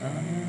Yeah.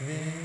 Amen.